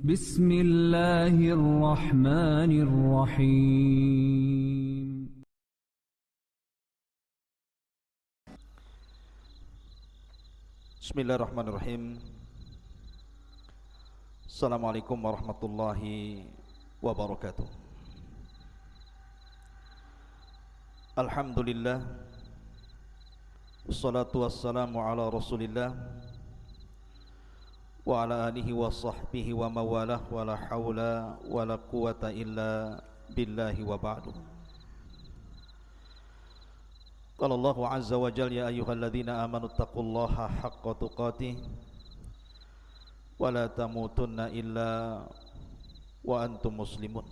بسم الله الرحمن الرحيم. بسم الله الرحمن الرحيم. السلام عليكم ورحمة الله وبركاته. الحمد لله والصلاة والسلام على رسول الله. Mawalah Wa la hawla wa la quwata illa billahi wa ba'du قال الله عز وجل يا أيها الذين آمنوا اتقوا الله حق تقاته ولا تموتن إلا وأنتم مسلمون.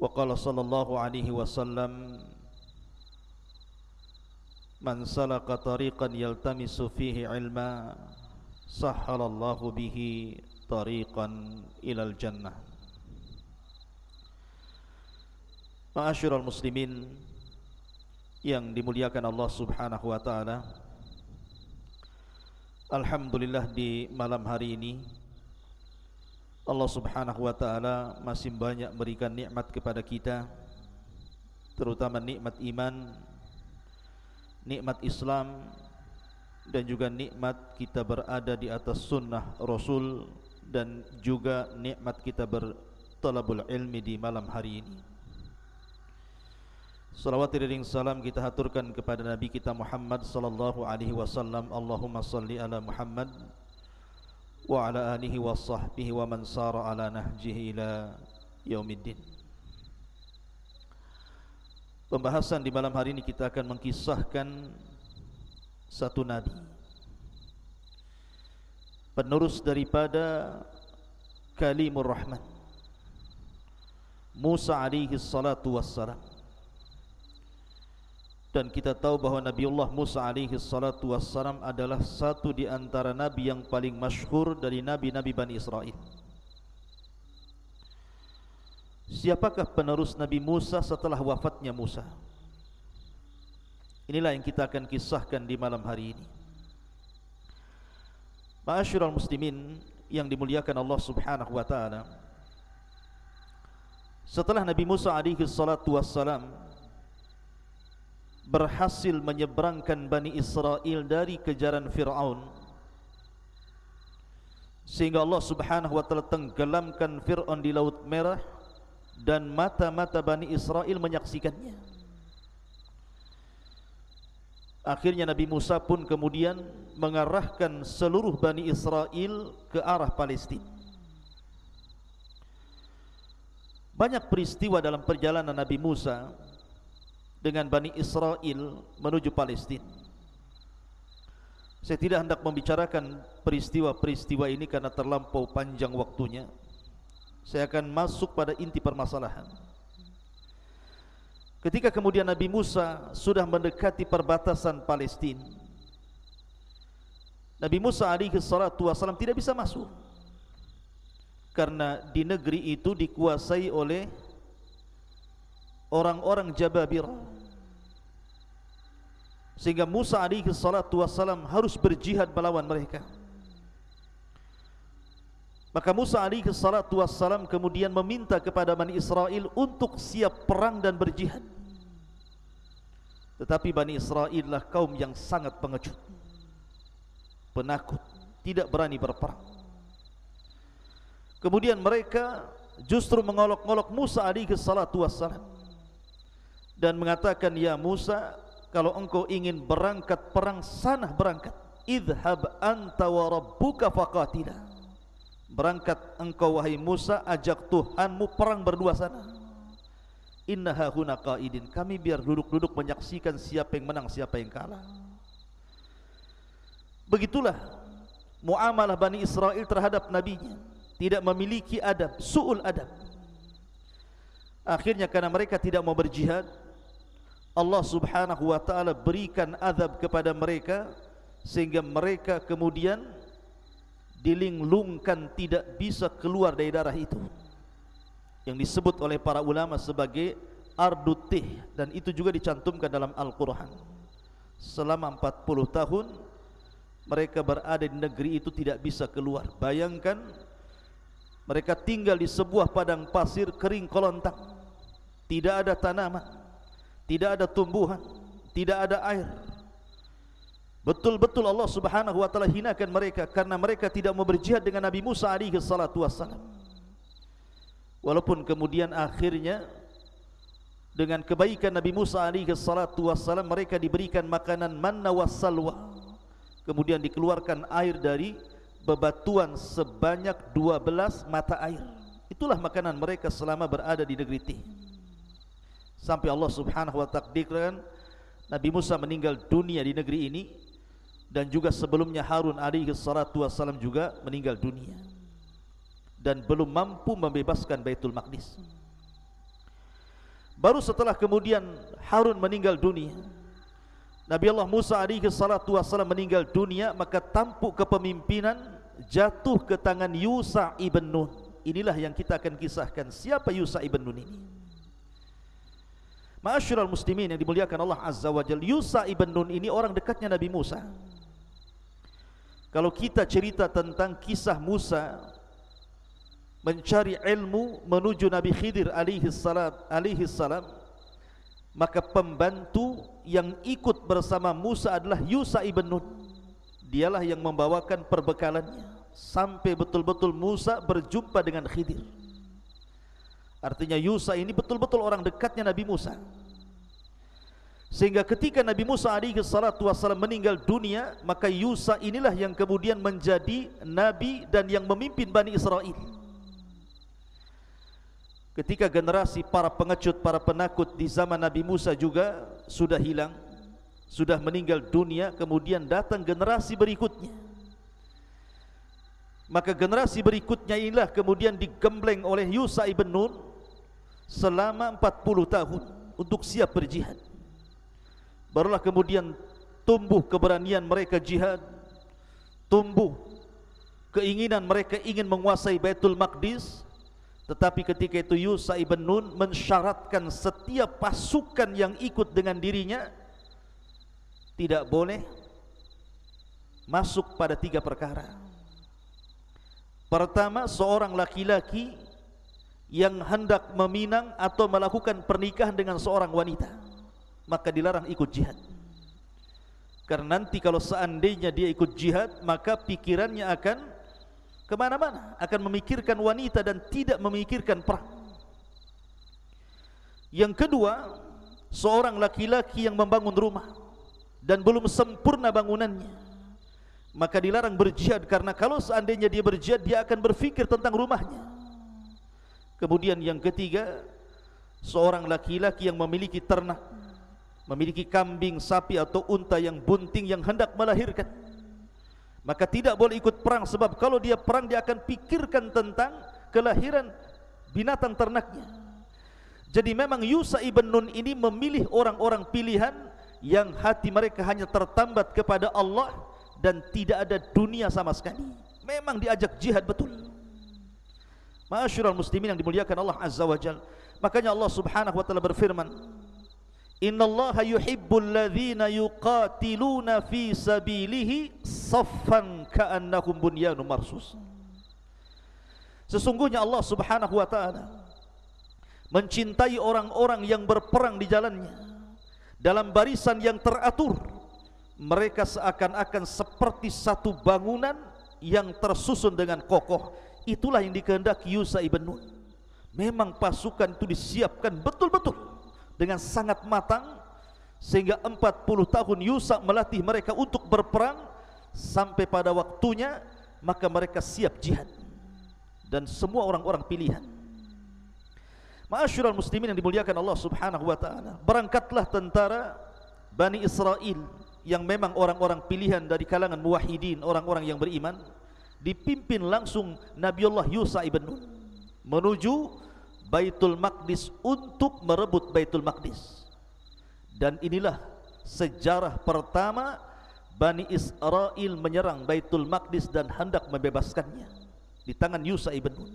وقال صلى الله عليه وسلم Man salaka tariqan yaltamisu fihi ilma Sahhalallahu bihi tariqan ilal jannah. Ma'asyurul muslimin Yang dimuliakan Allah subhanahu wa ta'ala Alhamdulillah di malam hari ini Allah subhanahu wa ta'ala masih banyak berikan nikmat kepada kita Terutama nikmat iman nikmat Islam dan juga nikmat kita berada di atas sunnah Rasul dan juga nikmat kita bertalabul ilmi di malam hari ini. Salawat dan salam kita haturkan kepada Nabi kita Muhammad sallallahu alaihi wasallam. Allahumma salli ala Muhammad wa ala alihi wa sahbihi wa man sara ala nahjihi ila yaumiddin. Pembahasan di malam hari ini kita akan mengkisahkan satu nabi penerus daripada kalimur rahman Musa alaihi salatu wassalam dan kita tahu bahawa Nabiullah Musa alaihi salatu wassalam adalah satu di antara nabi yang paling masyhur dari nabi-nabi Bani Israel. Siapakah penerus Nabi Musa setelah wafatnya Musa? Inilah yang kita akan kisahkan di malam hari ini. Ma'asyiral muslimin yang dimuliakan Allah Subhanahu wa taala. Setelah Nabi Musa alaihi salatu wassalam berhasil menyeberangkan Bani Israel dari kejaran Fir'aun sehingga Allah subhanahu wa ta'ala tenggelamkan Fir'aun di Laut Merah dan mata-mata Bani Israel menyaksikannya akhirnya Nabi Musa pun kemudian mengarahkan seluruh Bani Israel ke arah Palestina banyak peristiwa dalam perjalanan Nabi Musa dengan Bani Israel menuju Palestin. Saya tidak hendak membicarakan peristiwa-peristiwa ini karena terlampau panjang waktunya. Saya akan masuk pada inti permasalahan. Ketika kemudian Nabi Musa sudah mendekati perbatasan Palestin, Nabi Musa alaihi salatu wasallam tidak bisa masuk. Karena di negeri itu dikuasai oleh orang-orang Jababir sehingga Musa alaihi salatu wassalam harus berjihad melawan mereka maka Musa alaihi salatu wassalam kemudian meminta kepada Bani Israel untuk siap perang dan berjihad. Tetapi Bani Israel lah kaum yang sangat pengecut penakut tidak berani berperang. Kemudian mereka justru mengolok-olok Musa alaihi salatu wassalam dan mengatakan ya Musa kalau engkau ingin berangkat perang sana berangkat. Idhab anta wa rabbuka berangkat engkau wahai Musa ajak Tuhanmu perang berdua sana. Innaha huna qaidin. Kami biar duduk-duduk menyaksikan siapa yang menang siapa yang kalah. Begitulah muamalah Bani Israel terhadap nabinya. Tidak memiliki adab su'ul adab. Akhirnya karena mereka tidak mau berjihad Allah subhanahu wa ta'ala berikan azab kepada mereka sehingga mereka kemudian dilinglungkan tidak bisa keluar dari darah itu yang disebut oleh para ulama sebagai ardutih dan itu juga dicantumkan dalam Al-Quran selama 40 tahun mereka berada di negeri itu tidak bisa keluar. Bayangkan mereka tinggal di sebuah padang pasir kering kolontang. Tidak ada tanaman, tidak ada tumbuhan, tidak ada air. Betul-betul Allah Subhanahu wa taala hinakan mereka karena mereka tidak mau berjihad dengan Nabi Musa alaihi salatu wassalam. Walaupun kemudian akhirnya dengan kebaikan Nabi Musa alaihi salatu wassalam mereka diberikan makanan manna wassalwa. Kemudian dikeluarkan air dari bebatuan sebanyak 12 mata air. Itulah makanan mereka selama berada di negeri Tih. Sampai Allah Subhanahu wa takdirkan Nabi Musa meninggal dunia di negeri ini dan juga sebelumnya Harun alaihi salatu wasallam juga meninggal dunia dan belum mampu membebaskan Baitul Maqdis. Baru setelah kemudian Harun meninggal dunia, Nabi Allah Musa alaihi salatu wasallam meninggal dunia, maka tampuk kepemimpinan jatuh ke tangan Yusa ibn Nun. Inilah yang kita akan kisahkan siapa Yusa ibn Nun ini. Ma'asyiral muslimin yang dimuliakan Allah Azza wa Jalla, Yusa ibn Nun ini orang dekatnya Nabi Musa. Kalau kita cerita tentang kisah Musa mencari ilmu menuju Nabi Khidir alaihi salam alaihi salam maka pembantu yang ikut bersama Musa adalah Yusa ibn Nun. Dialah yang membawakan perbekalannya sampai betul-betul Musa berjumpa dengan Khidir. Artinya Yusa ini betul-betul orang dekatnya Nabi Musa. Sehingga ketika Nabi Musa alaihi salatu wasallam meninggal dunia, maka Yusa inilah yang kemudian menjadi nabi dan yang memimpin Bani Israel. Ketika generasi para pengecut, para penakut di zaman Nabi Musa juga sudah hilang, sudah meninggal dunia, kemudian datang generasi berikutnya. Maka generasi berikutnya inilah kemudian digembleng oleh Yusa ibn Nun selama 40 tahun untuk siap berjihad. Barulah kemudian tumbuh keberanian mereka jihad, tumbuh keinginan mereka ingin menguasai Baitul Maqdis, tetapi ketika itu Yusa ibn Nun mensyaratkan setiap pasukan yang ikut dengan dirinya tidak boleh masuk pada tiga perkara. Pertama, seorang laki-laki yang hendak meminang atau melakukan pernikahan dengan seorang wanita maka dilarang ikut jihad. Karena nanti kalau seandainya dia ikut jihad maka pikirannya akan kemana-mana akan memikirkan wanita dan tidak memikirkan perang. Yang kedua seorang laki-laki yang membangun rumah dan belum sempurna bangunannya maka dilarang berjihad karena kalau seandainya dia berjihad dia akan berfikir tentang rumahnya. Kemudian yang ketiga Seorang laki-laki yang memiliki ternak Memiliki kambing, sapi atau unta yang bunting yang hendak melahirkan. Maka tidak boleh ikut perang Sebab kalau dia perang dia akan pikirkan tentang Kelahiran binatang ternaknya. Jadi memang Yusa ibn Nun ini memilih orang-orang pilihan Yang hati mereka hanya tertambat kepada Allah Dan tidak ada dunia sama sekali. Memang diajak jihad betul. Ma'asyiral muslimin yang dimuliakan Allah Azza wa Jalla. Makanya Allah Subhanahu wa taala berfirman, "Innallaha yuhibbul ladzina yuqatiluna fi sabilihi saffan ka'annahum bunyanun marsus." Sesungguhnya Allah Subhanahu wa taala mencintai orang-orang yang berperang di jalannya dalam barisan yang teratur. Mereka seakan-akan seperti satu bangunan yang tersusun dengan kokoh Itulah yang dikehendaki Yusa ibn Nun. Memang pasukan itu disiapkan betul-betul dengan sangat matang sehingga 40 tahun Yusa melatih mereka untuk berperang sampai pada waktunya maka mereka siap jihad dan semua orang-orang pilihan. Ma'asyiral muslimin yang dimuliakan Allah Subhanahu wa taala. Berangkatlah tentara Bani Israel yang memang orang-orang pilihan dari kalangan muwahhidin, orang-orang yang beriman dipimpin langsung Nabiullah Yusa ibn Nun menuju Baitul Maqdis untuk merebut Baitul Maqdis. Dan inilah sejarah pertama Bani Israel menyerang Baitul Maqdis dan hendak membebaskannya di tangan Yusa ibn Nun.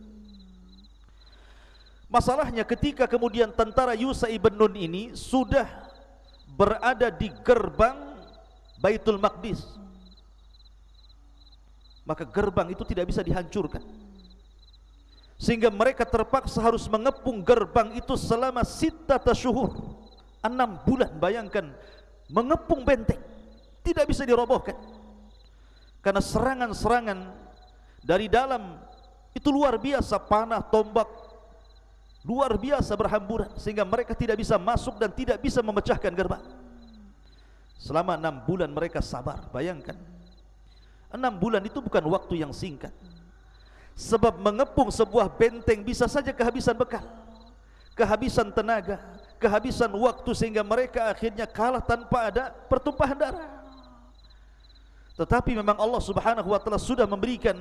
Masalahnya ketika kemudian tentara Yusa ibn Nun ini sudah berada di gerbang Baitul Maqdis maka gerbang itu tidak bisa dihancurkan sehingga mereka terpaksa harus mengepung gerbang itu selama sita tasyuhur. Enam bulan bayangkan. Mengepung benteng. Tidak bisa dirobohkan. Karena serangan-serangan dari dalam itu luar biasa panah tombak luar biasa berhamburan. Sehingga mereka tidak bisa masuk dan tidak bisa memecahkan gerbang. Selama enam bulan mereka sabar bayangkan. Enam bulan itu bukan waktu yang singkat Sebab mengepung sebuah benteng bisa saja kehabisan bekal Kehabisan tenaga Kehabisan waktu sehingga mereka akhirnya kalah tanpa ada pertumpahan darah. Tetapi memang Allah subhanahu wa ta'ala sudah memberikan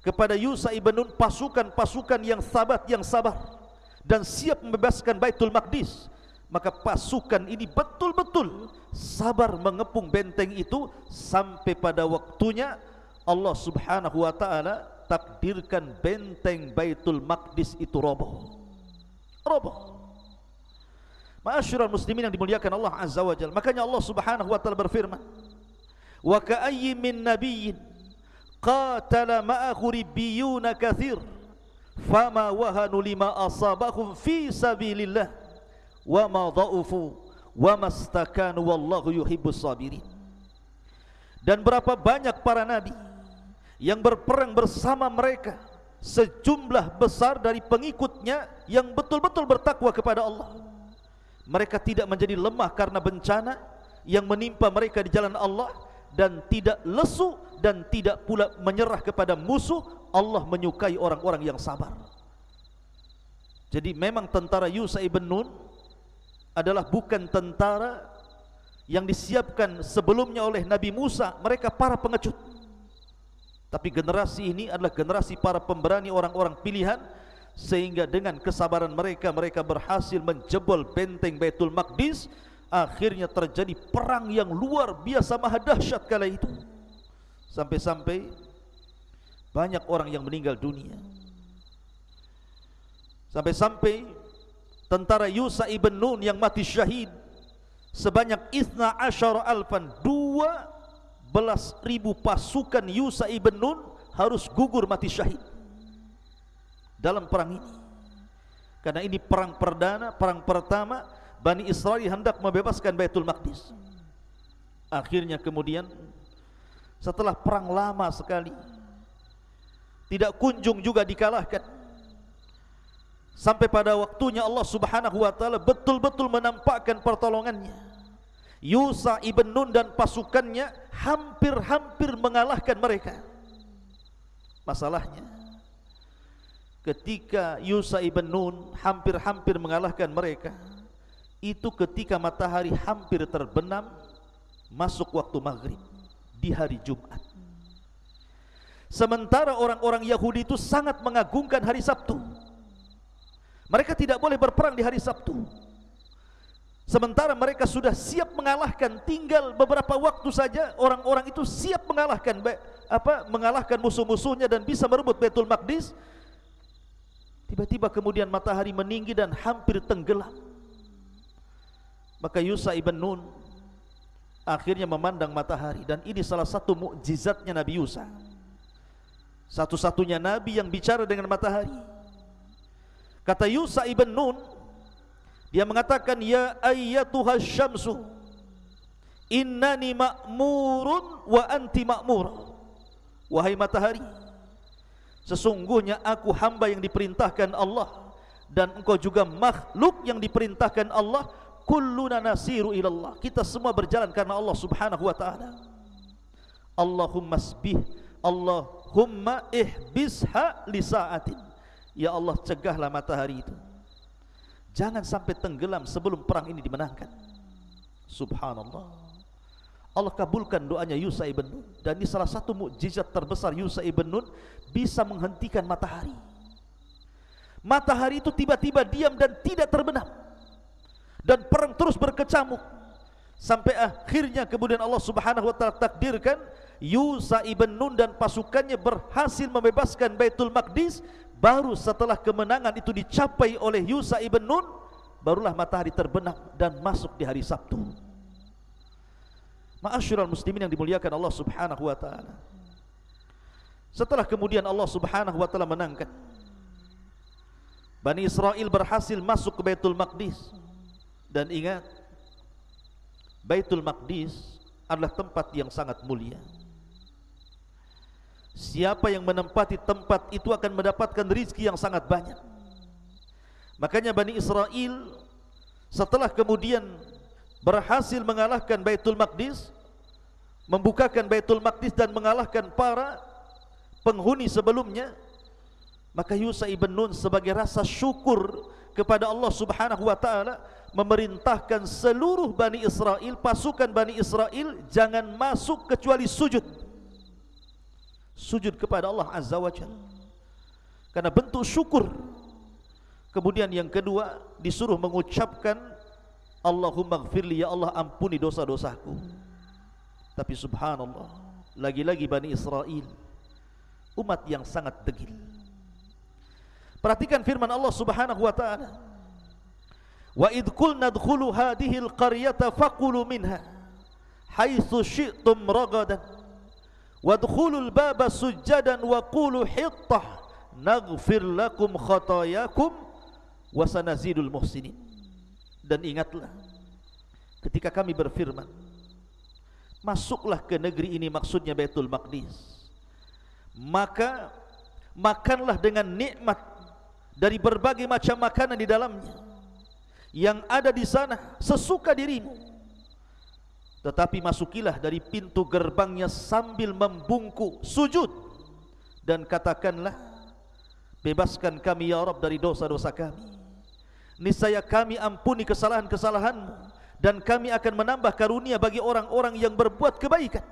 Kepada Yusa ibn Nun pasukan-pasukan yang sabat yang sabar Dan siap membebaskan Baitul Maqdis. Maka pasukan ini betul-betul sabar mengepung benteng itu Sampai pada waktunya Allah subhanahu wa ta'ala takdirkan benteng Baitul Maqdis itu roboh. Roboh. Ma'asyiral muslimin yang dimuliakan Allah Azza wa Jalla. Makanya Allah Subhanahu wa taala berfirman, "Wa ka'ayyin min nabiyyin qatala ma'ahu ribbiyun katsir, fama wahanu lima asabahum fi sabilillah wa ma dha'ufu wa mastakanu wallahu yuhibbus sabirin." Dan berapa banyak para nabi yang berperang bersama mereka sejumlah besar dari pengikutnya yang betul-betul bertakwa kepada Allah. Mereka tidak menjadi lemah karena bencana yang menimpa mereka di jalan Allah dan tidak lesu dan tidak pula menyerah kepada musuh. Allah menyukai orang-orang yang sabar. Jadi memang tentara Yusa ibn Nun adalah bukan tentara yang disiapkan sebelumnya oleh Nabi Musa. Mereka para pengecut tapi generasi ini adalah generasi para pemberani orang-orang pilihan sehingga dengan kesabaran mereka mereka berhasil menjebol benteng Baitul Maqdis akhirnya terjadi perang yang luar biasa maha dahsyat kala itu. Sampai-sampai banyak orang yang meninggal dunia. Sampai-sampai tentara Yusa ibn Nun yang mati syahid sebanyak isna asyara alfan dua belas ribu pasukan Yusa ibn Nun harus gugur mati syahid dalam perang ini. Karena ini perang perdana, perang pertama Bani Israel hendak membebaskan Baitul Maqdis. Akhirnya kemudian setelah perang lama sekali tidak kunjung juga dikalahkan. Sampai pada waktunya Allah subhanahu wa ta'ala betul-betul menampakkan pertolongannya Yusa ibn Nun dan pasukannya hampir-hampir mengalahkan mereka. Masalahnya, ketika Yusa ibn Nun hampir-hampir mengalahkan mereka, itu ketika matahari hampir terbenam masuk waktu maghrib di hari Jumat. Sementara orang-orang Yahudi itu sangat mengagungkan hari Sabtu. Mereka tidak boleh berperang di hari Sabtu. Sementara mereka sudah siap mengalahkan tinggal beberapa waktu saja orang-orang itu siap mengalahkan apa mengalahkan musuh-musuhnya dan bisa merebut Baitul Maqdis. Tiba-tiba kemudian matahari meninggi dan hampir tenggelam. Maka Yusa ibn Nun akhirnya memandang matahari dan ini salah satu mukjizatnya Nabi Yusa. Satu-satunya nabi yang bicara dengan matahari. Kata Yusa ibn Nun, dia mengatakan ya ayyatuha syamsu innani ma'murun wa anti ma'mur. Wahai matahari, sesungguhnya aku hamba yang diperintahkan Allah dan engkau juga makhluk yang diperintahkan Allah. Kulluna nasiru ilallah. Kita semua berjalan karena Allah Subhanahu wa taala. Allahumma sbih Allahumma ihbisha li sa'atin. Ya Allah cegahlah matahari itu Jangan sampai tenggelam sebelum perang ini dimenangkan. Subhanallah. Allah kabulkan doanya Yusa ibn Nun dan ini salah satu mukjizat terbesar Yusa ibn Nun bisa menghentikan matahari. Matahari itu tiba-tiba diam dan tidak terbenam. Dan perang terus berkecamuk sampai akhirnya kemudian Allah Subhanahu wa taala takdirkan Yusa ibn Nun dan pasukannya berhasil membebaskan Baitul Maqdis Baru setelah kemenangan itu dicapai oleh Yusa ibn Nun Barulah matahari terbenam dan masuk di hari Sabtu. Ma'asyiral muslimin yang dimuliakan Allah subhanahu wa ta'ala. Setelah kemudian Allah Subhanahu wa taala menangkan Bani Israel berhasil masuk ke Baitul Maqdis. Dan ingat Baitul Maqdis adalah tempat yang sangat mulia. Siapa yang menempati tempat itu akan mendapatkan rizki yang sangat banyak. Makanya Bani Israel setelah kemudian berhasil mengalahkan Baitul Maqdis, membukakan Baitul Maqdis dan mengalahkan para penghuni sebelumnya, maka Yusa ibn Nun sebagai rasa syukur kepada Allah Subhanahu wa taala memerintahkan seluruh Bani Israel, pasukan Bani Israel jangan masuk kecuali sujud. Sujud kepada Allah Azza wa Jalla. Karena bentuk syukur Kemudian yang kedua disuruh mengucapkan Allahumma gfirli ya Allah ampuni dosa-dosaku. Tapi subhanallah, lagi-lagi Bani Israel umat yang sangat degil. Perhatikan firman Allah Subhanahu wa taala. Wa id qulna dkhulu hadhihi faqulu minha syi'tum ragadan wadkhulul baba sujadan wa qulu hittah naghfir lakum khatayakum wasanazidul muhsinin. Dan ingatlah ketika kami berfirman masuklah ke negeri ini maksudnya Baitul Maqdis. Maka makanlah dengan nikmat dari berbagai macam makanan di dalamnya. Yang ada di sana sesuka dirimu tetapi masukilah dari pintu gerbangnya sambil membungkuk sujud dan katakanlah bebaskan kami ya Rabb dari dosa-dosa kami niscaya kami ampuni kesalahan-kesalahanmu dan kami akan menambah karunia bagi orang-orang yang berbuat kebaikan.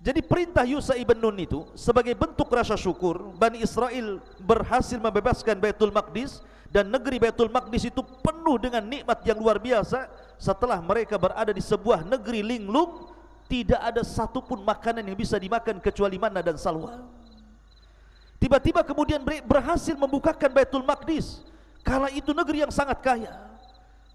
Jadi perintah Yusa ibn Nun itu sebagai bentuk rasa syukur Bani Israel berhasil membebaskan Baitul Maqdis dan negeri Baitul Maqdis itu penuh dengan nikmat yang luar biasa setelah mereka berada di sebuah negeri linglung tidak ada satupun makanan yang bisa dimakan kecuali mana dan salwa. Tiba-tiba kemudian berhasil membukakan Baitul Maqdis. Kala itu negeri yang sangat kaya.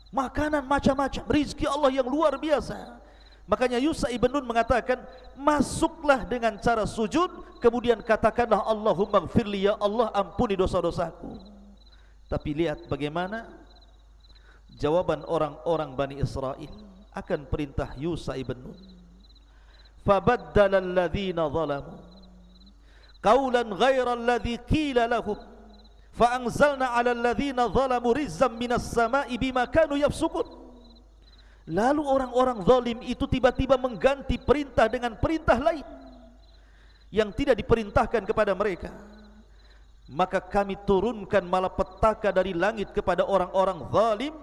Makanan macam-macam Rizki Allah yang luar biasa. Makanya Yusa ibn Nun mengatakan Masuklah dengan cara sujud Kemudian katakanlah Allahumma gfirli ya Allah ampuni dosa-dosaku. Tapi lihat bagaimana Jawaban orang-orang Bani Israel Akan perintah Yusa ibn Nun. Fabaddala alladhina zalamu. Qawlan ghaira alladhi qila lahum. Fa'anzalna 'ala alladhina zalamu rizzam minas sama'i bima kanu yafsukun. Lalu orang-orang zalim itu tiba-tiba mengganti perintah dengan perintah lain yang tidak diperintahkan kepada mereka. Maka kami turunkan malapetaka dari langit kepada orang-orang zalim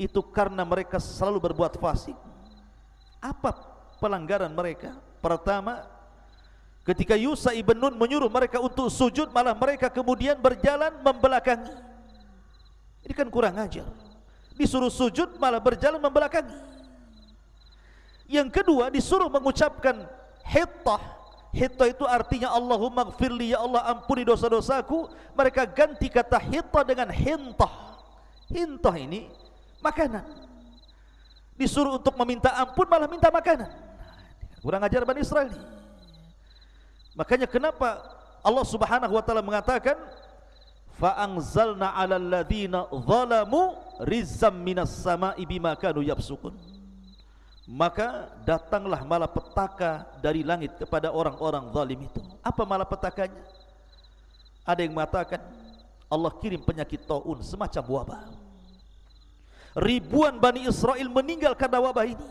itu karena mereka selalu berbuat fasik. Apa pelanggaran mereka? Pertama Ketika Yusa ibn Nun menyuruh mereka untuk sujud Malah mereka kemudian berjalan membelakangi. Ini kan kurang ajar. Disuruh sujud malah berjalan membelakangi. Yang kedua disuruh mengucapkan Hittah. Hittah itu artinya Allahumma gfirli ya Allah ampuni dosa-dosaku. Mereka ganti kata hittah dengan hintah. Hintah ini makanan Disuruh untuk meminta ampun malah minta makanan Kurang ajar Bani Israel ini Makanya kenapa Allah Subhanahu wa taala mengatakan fa anzalna 'alal ladzina zalamu rizzam minas sama'i bima kanu yafsukun. Maka datanglah malapetaka dari langit kepada orang-orang zalim itu. Apa malapetakanya? Ada yang mengatakan Allah kirim penyakit taun semacam wabah. Ribuan Bani Israel meninggal karena wabah ini.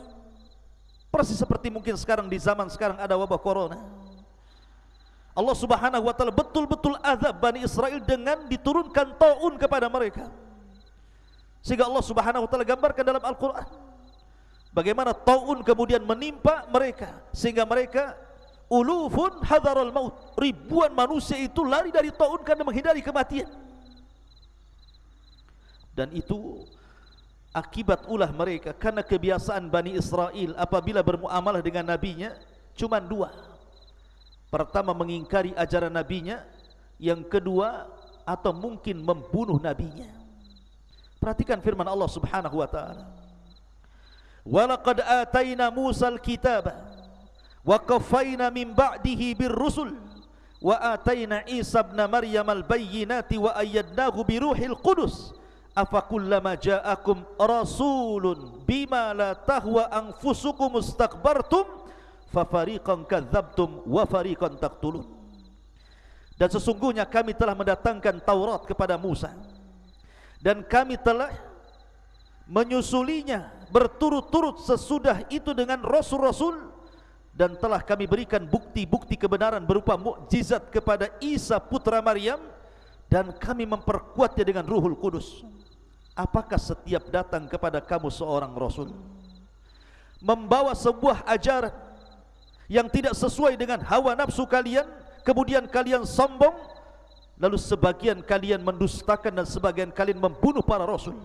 Persis seperti mungkin sekarang di zaman sekarang ada wabah corona. Allah Subhanahu wa taala betul-betul azab Bani Israel dengan diturunkan taun kepada mereka. Sehingga Allah Subhanahu wa taala gambarkan dalam Al-Qur'an bagaimana taun kemudian menimpa mereka sehingga mereka ulufun hadaral maut. Ribuan manusia itu lari dari taun karena menghindari kematian. Dan itu akibat ulah mereka karena kebiasaan Bani Israel apabila bermuamalah dengan nabinya cuma dua. Pertama mengingkari ajaran nabinya. Yang kedua Atau mungkin membunuh nabinya. Perhatikan firman Allah subhanahu wa ta'ala. Walaqad atayna Musa al-kitab Wa kafayna min ba'dihi bir rusul wa ataina Isa ibn Maryam al-bayyinati wa ayyadnahu bi ruhil qudus afa kullama ja'akum rasulun bima la tahwa anfusukum mustakbartum fa fariqan kadzabtum wa fariqan taqtulun dan sesungguhnya kami telah mendatangkan Taurat kepada Musa dan kami telah menyusulinya berturut-turut sesudah itu dengan rasul-rasul dan telah kami berikan bukti-bukti kebenaran berupa mukjizat kepada Isa putra Maryam dan kami memperkuatnya dengan Ruhul Kudus. Apakah setiap datang kepada kamu seorang rasul membawa sebuah ajaran yang tidak sesuai dengan hawa nafsu kalian, kemudian kalian sombong, lalu sebagian kalian mendustakan dan sebagian kalian membunuh para rasul.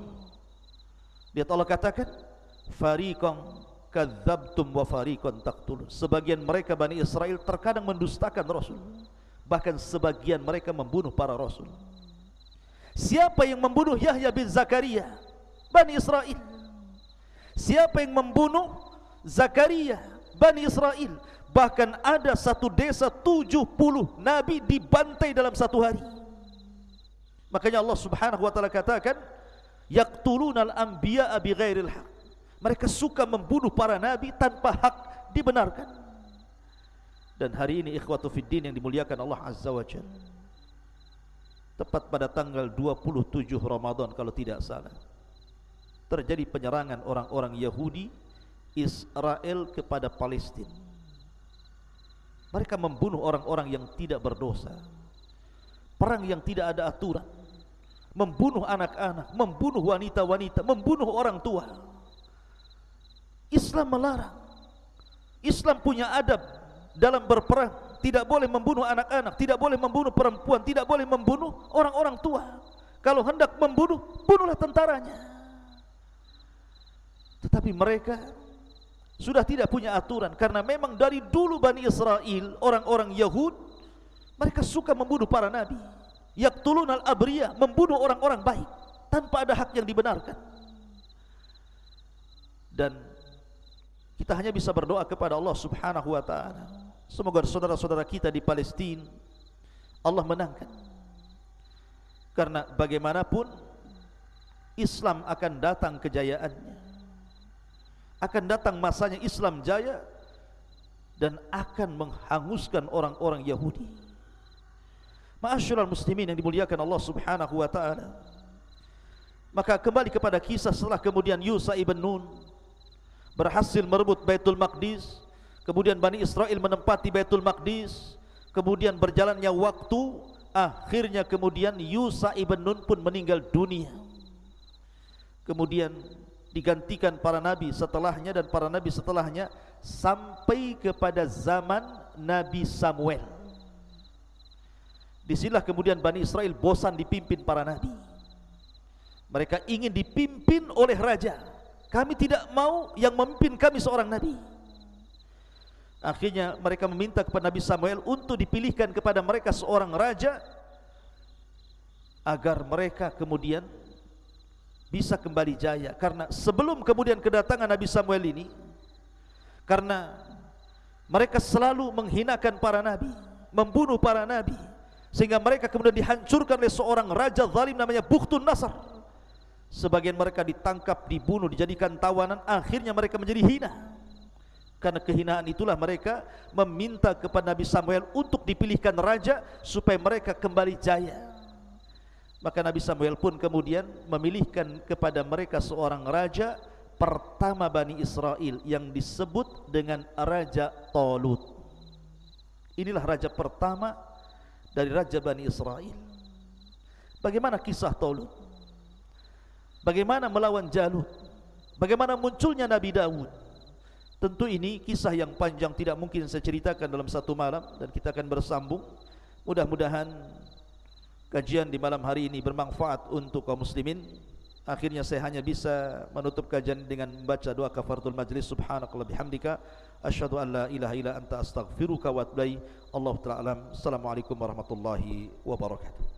Lihat Allah katakan, fariqan kadzabtum wa fariqan taqtulun. Sebagian mereka Bani Israel terkadang mendustakan Rasul. Bahkan sebagian mereka membunuh para Rasul. Siapa yang membunuh Yahya bin Zakaria? Bani Israel. Siapa yang membunuh Zakaria? Bani Israel. Bahkan ada satu desa tujuh puluh Nabi dibantai dalam satu hari. Makanya Allah subhanahu wa ta'ala katakan, Yaqtulunal anbiya'a bi ghairil haq. Mereka suka membunuh para nabi tanpa hak dibenarkan. Dan hari ini ikhwatu fiddin yang dimuliakan Allah Azza wa Jal. Tepat pada tanggal 27 Ramadan kalau tidak salah. Terjadi penyerangan orang-orang Yahudi Israel kepada Palestin. Mereka membunuh orang-orang yang tidak berdosa. Perang yang tidak ada aturan. Membunuh anak-anak, membunuh wanita-wanita, membunuh orang tua. Islam melarang. Islam punya adab dalam berperang. Tidak boleh membunuh anak-anak, tidak boleh membunuh perempuan, tidak boleh membunuh orang-orang tua. Kalau hendak membunuh, bunuhlah tentaranya. Tetapi mereka sudah tidak punya aturan karena memang dari dulu Bani Israel, orang-orang Yahud, mereka suka membunuh para nabi. Yaqtulun al-abriyah, membunuh orang-orang baik tanpa ada hak yang dibenarkan. Dan kita hanya bisa berdoa kepada Allah Subhanahu wa taala. Semoga saudara-saudara kita di Palestina Allah menangkan. Karena bagaimanapun Islam akan datang kejayaannya. Akan datang masanya Islam jaya dan akan menghanguskan orang-orang Yahudi. Ma'asyiral muslimin yang dimuliakan Allah Subhanahu wa taala. Maka kembali kepada kisah setelah kemudian Yusa ibn Nun berhasil merebut Baitul Maqdis kemudian Bani Israel menempati Baitul Maqdis. Kemudian berjalannya waktu akhirnya kemudian Yusa ibn Nun pun meninggal dunia. Kemudian digantikan para nabi setelahnya dan para nabi setelahnya sampai kepada zaman Nabi Samuel. Di sinilah kemudian Bani Israel bosan dipimpin para nabi. Mereka ingin dipimpin oleh raja. Kami tidak mau yang memimpin kami seorang nabi. Akhirnya mereka meminta kepada Nabi Samuel untuk dipilihkan kepada mereka seorang raja agar mereka kemudian bisa kembali jaya karena sebelum kemudian kedatangan Nabi Samuel ini karena mereka selalu menghinakan para nabi, membunuh para nabi sehingga mereka kemudian dihancurkan oleh seorang raja zalim namanya Bukhtun Nasr. Sebagian mereka ditangkap, dibunuh, dijadikan tawanan Akhirnya mereka menjadi hina Karena kehinaan itulah mereka Meminta kepada Nabi Samuel Untuk dipilihkan raja Supaya mereka kembali jaya. Maka Nabi Samuel pun kemudian Memilihkan kepada mereka seorang raja Pertama Bani Israel Yang disebut dengan Raja Tolut Inilah raja pertama Dari Raja Bani Israel. Bagaimana kisah Tolut? Bagaimana melawan Jalut? Bagaimana munculnya Nabi Dawud Tentu ini kisah yang panjang Tidak mungkin saya ceritakan dalam satu malam Dan kita akan bersambung. Mudah-mudahan Kajian di malam hari ini bermanfaat untuk kaum muslimin. Akhirnya saya hanya bisa menutup kajian dengan membaca doa kafaratul majlis. Subhanakallah bihamdika. Asyhadu an la ilaha illa anta astaghfiruka wa atubu Allah taala Assalamualaikum warahmatullahi wabarakatuh